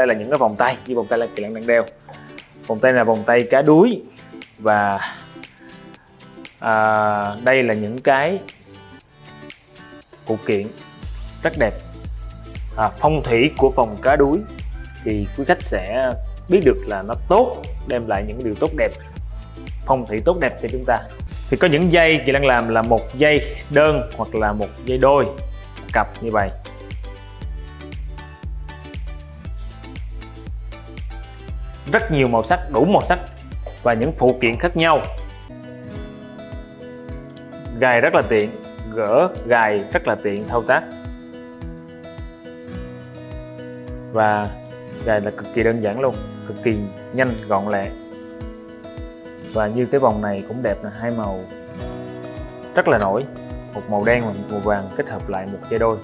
đây là những cái vòng tay như vòng tay là kỳ lân đang đeo. Vòng tay là vòng tay cá đuối và à, đây là những cái phụ kiện rất đẹp. À, phong thủy của vòng cá đuối thì quý khách sẽ biết được là nó tốt đem lại những điều tốt đẹp. Phong thủy tốt đẹp cho chúng ta. Thì có những dây chị đang làm là một dây đơn hoặc là một dây đôi cặp như vậy. Rất nhiều màu sắc, đủ màu sắc và những phụ kiện khác nhau. Gài rất là tiện, gỡ gài rất là tiện thao tác. Và gài là cực kỳ đơn giản luôn, cực kỳ nhanh, gọn lẹ. Và như cái vòng này cũng đẹp là hai màu. Rất là nổi, một màu đen và một màu vàng kết hợp lại một dây đôi.